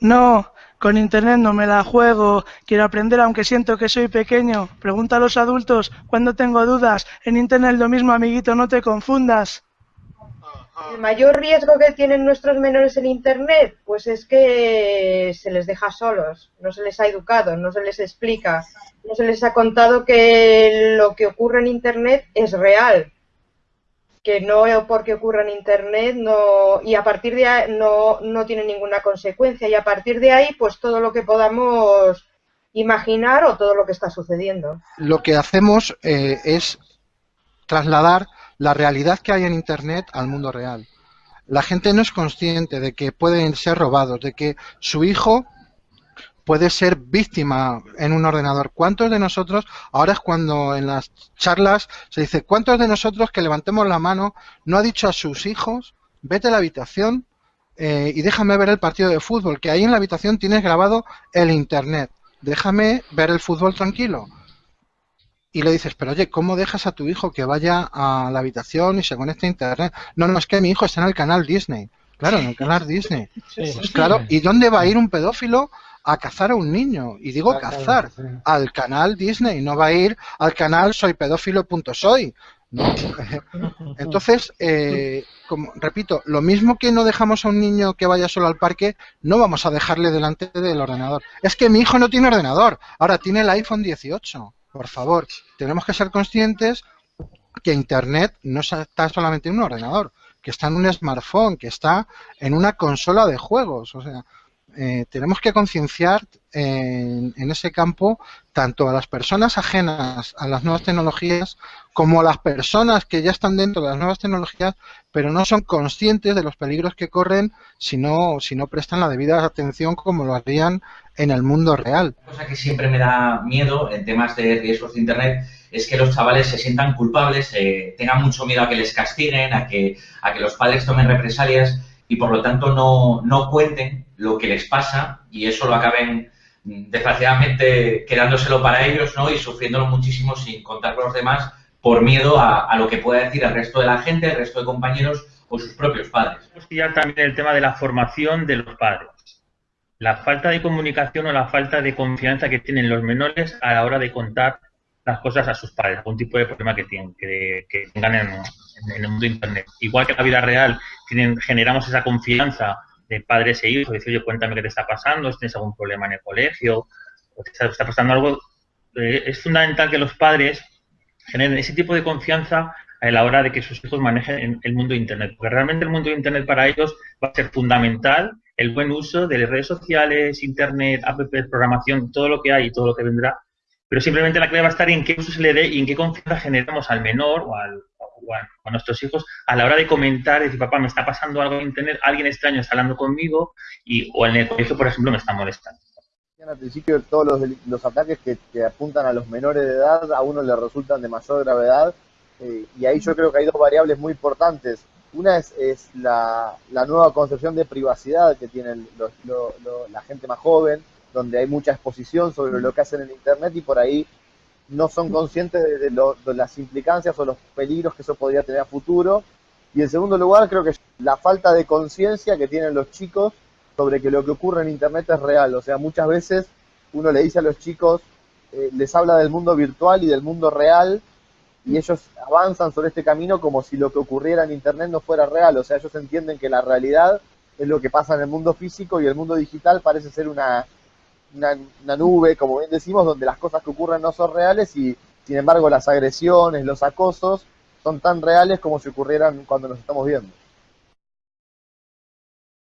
No, con internet no me la juego. Quiero aprender aunque siento que soy pequeño. Pregunta a los adultos cuando tengo dudas. En internet lo mismo, amiguito, no te confundas. El mayor riesgo que tienen nuestros menores en Internet, pues es que se les deja solos, no se les ha educado, no se les explica, no se les ha contado que lo que ocurre en Internet es real, que no porque ocurra en Internet no y a partir de ahí no, no tiene ninguna consecuencia y a partir de ahí pues todo lo que podamos imaginar o todo lo que está sucediendo. Lo que hacemos eh, es trasladar la realidad que hay en Internet al mundo real. La gente no es consciente de que pueden ser robados, de que su hijo puede ser víctima en un ordenador. ¿Cuántos de nosotros, ahora es cuando en las charlas se dice, ¿cuántos de nosotros que levantemos la mano no ha dicho a sus hijos, vete a la habitación eh, y déjame ver el partido de fútbol, que ahí en la habitación tienes grabado el Internet, déjame ver el fútbol tranquilo? y le dices, pero oye, ¿cómo dejas a tu hijo que vaya a la habitación y se conecte a internet? No, no, es que mi hijo está en el canal Disney. Claro, en el canal Disney. Pues claro, ¿y dónde va a ir un pedófilo a cazar a un niño? Y digo cazar, al canal Disney, no va a ir al canal soypedófilo.soy. ¿no? Entonces, eh, como, repito, lo mismo que no dejamos a un niño que vaya solo al parque, no vamos a dejarle delante del ordenador. Es que mi hijo no tiene ordenador, ahora tiene el iPhone 18 por favor, tenemos que ser conscientes que Internet no está solamente en un ordenador, que está en un smartphone, que está en una consola de juegos. O sea, eh, tenemos que concienciar en, ese campo tanto a las personas ajenas a las nuevas tecnologías como a las personas que ya están dentro de las nuevas tecnologías pero no son conscientes de los peligros que corren si no, si no prestan la debida atención como lo harían en el mundo real. Una cosa que siempre me da miedo en temas de riesgos de Internet es que los chavales se sientan culpables, eh, tengan mucho miedo a que les castiguen, a que, a que los padres tomen represalias y por lo tanto no, no cuenten lo que les pasa y eso lo acaben desgraciadamente quedándoselo para ellos ¿no? y sufriéndolo muchísimo sin contar con los demás por miedo a, lo que pueda decir el resto de la gente, el resto de compañeros o sus propios padres. Ya también el tema de la formación de los padres. La falta de comunicación o la falta de confianza que tienen los menores a la hora de contar las cosas a sus padres, algún tipo de problema que tienen, que, tengan en, el mundo de Internet. Igual que en la vida real tienen, generamos esa confianza de padres e hijos, decir, oye, cuéntame qué te está pasando, si tienes algún problema en el colegio, o te está, pasando algo. Eh, es fundamental que los padres generen ese tipo de confianza a la hora de que sus hijos manejen el mundo de Internet. Porque realmente el mundo de Internet para ellos va a ser fundamental el buen uso de las redes sociales, Internet, app, programación, todo lo que hay y todo lo que vendrá. Pero simplemente la clave va a estar en qué uso se le dé y en qué confianza generamos al menor o, al, a, nuestros hijos a la hora de comentar, decir, papá, me está pasando algo en Internet, alguien extraño está hablando conmigo y, o en el colegio, por ejemplo, me está molestando. Al principio todos los, los ataques que, apuntan a los menores de edad a uno le resultan de mayor gravedad eh, y ahí yo creo que hay dos variables muy importantes. Una es, es la, la, nueva concepción de privacidad que tiene la gente más joven, donde hay mucha exposición sobre lo que hacen en Internet y por ahí no son conscientes de, de, las implicancias o los peligros que eso podría tener a futuro. Y en segundo lugar, creo que la falta de conciencia que tienen los chicos sobre que lo que ocurre en Internet es real. O sea, muchas veces uno le dice a los chicos, eh, les habla del mundo virtual y del mundo real, y ellos avanzan sobre este camino como si lo que ocurriera en Internet no fuera real. O sea, ellos entienden que la realidad es lo que pasa en el mundo físico y el mundo digital parece ser una, una, nube, como bien decimos, donde las cosas que ocurren no son reales y sin embargo las agresiones, los acosos son tan reales como si ocurrieran cuando nos estamos viendo.